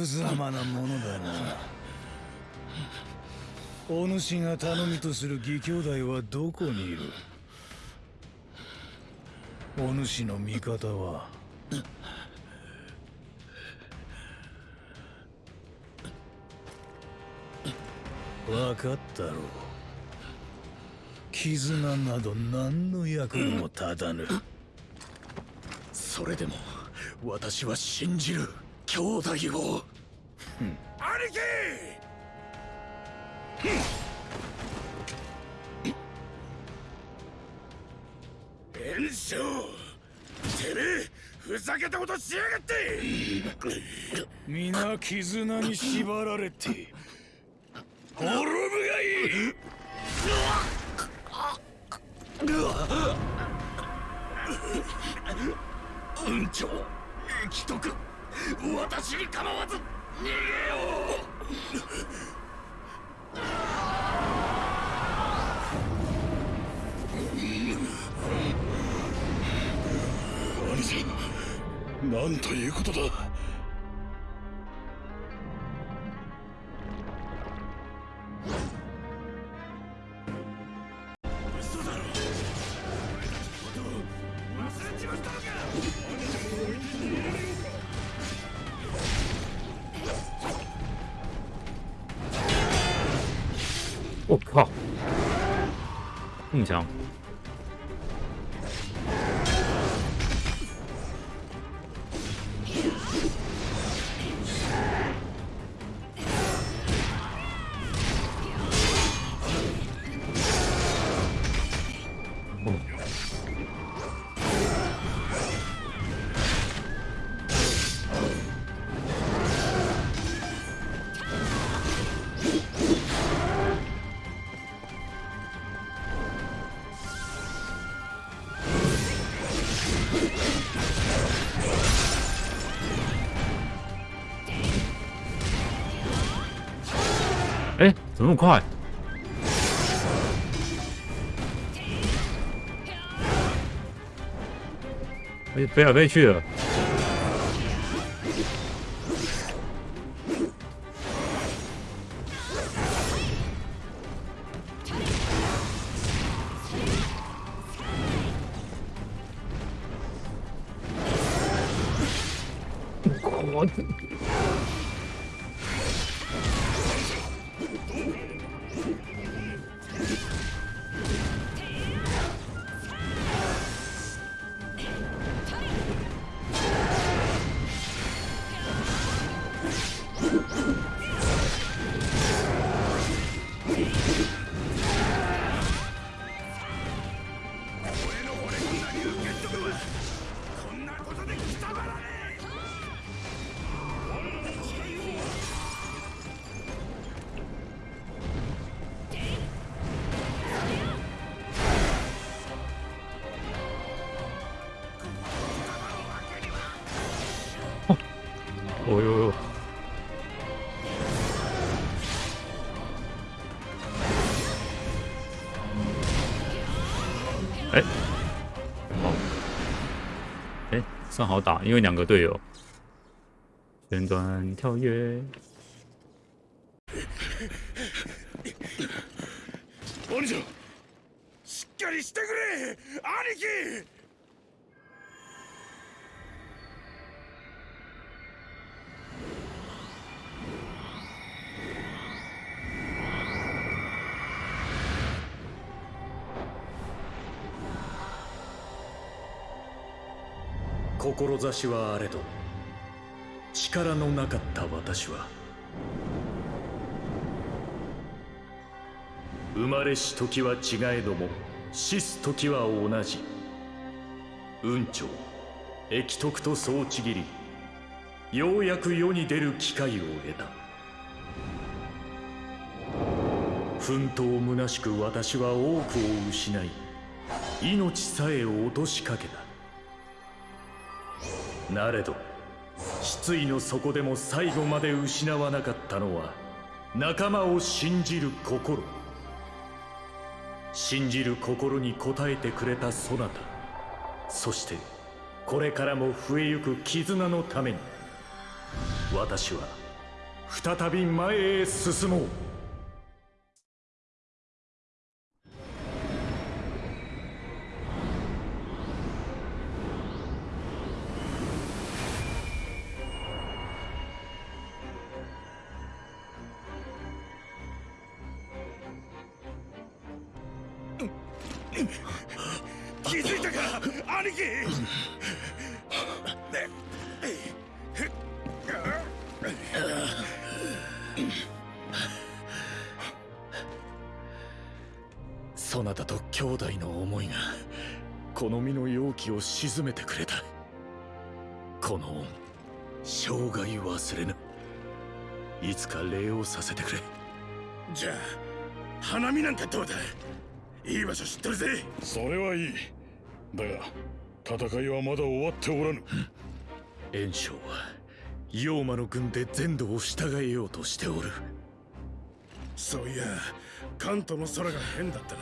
無様なものだな。お主が頼みとする義兄弟はどこにいる？お主の味方は？分かったろう。絆など何の役にも立たぬ。それでも私は信じる兄弟を。兄貴炎章てめえふざけたことしやがって。皆絆に縛られて滅ぶがいい。運長生きとく。私に構わず何ということだ。我靠，这么 怎么那么快？哎，飞来飞去的。我 惚れ込んだ龍玄徳はこんなことでくたばらね哦呦呦！哎，好，哎，算好打，因为两个队友。旋转跳跃，え兄ちゃんしっかりしてくれ兄貴 志はあれど力のなかった私は生まれし時は違えども死す時は同じ。雲長益徳と総ちぎりようやく世に出る機会を得た。奮闘虚しく私は多くを失い命さえ落としかけた。なれど失意の底でも最後まで失わなかったのは仲間を信じる心。信じる心に応えてくれたそなた。そしてこれからも増えゆく絆のために私は再び前へ進もう。気づいたか兄貴！そなたと兄弟の思いがこの身の容器を沈めてくれた。この恩生涯忘れぬ。いつか礼をさせてくれ。じゃあ花見なんかどうだ？いい場所知ってるぜ。それはいい。だが戦いはまだ終わっておらぬ。袁紹は妖魔の軍で全土を従えようとしておる。そういや関東の空が変だったな。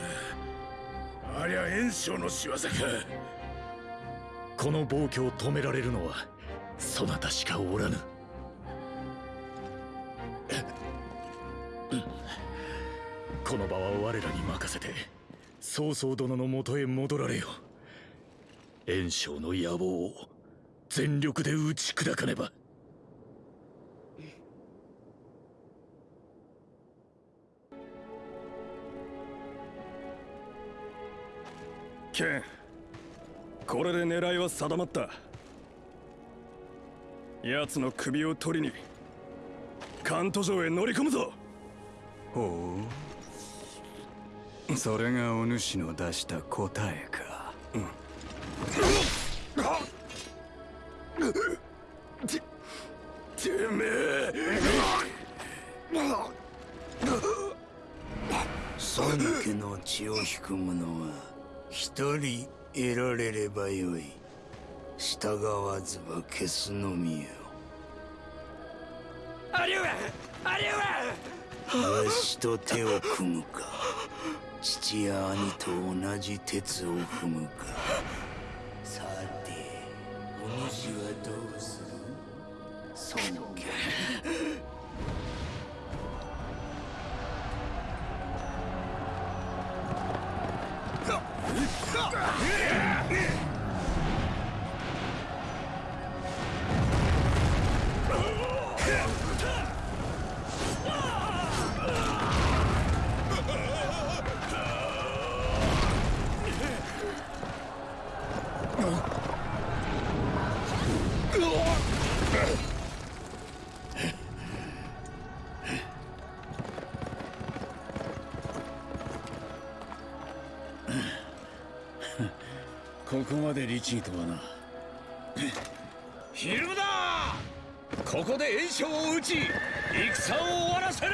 ありゃ袁紹の仕業か。この暴挙を止められるのはそなたしかおらぬ。この場は我らに任せて曹操殿のもとへ戻られよ。袁紹の野望を全力で打ち砕かねば。剣これで狙いは定まった。奴の首を取りに関東城へ乗り込むぞ。ほうそれがお主の出した答えか。てめえ孫家の血を引く者は一人得られればよい。従わずば消すのみよ。兄上兄上わしと手を組むか父や兄と同じ鉄を踏むか。さてお主はどうする？孫家 ここまで律儀とはな。昼だここで炎症を打ち戦を終わらせる。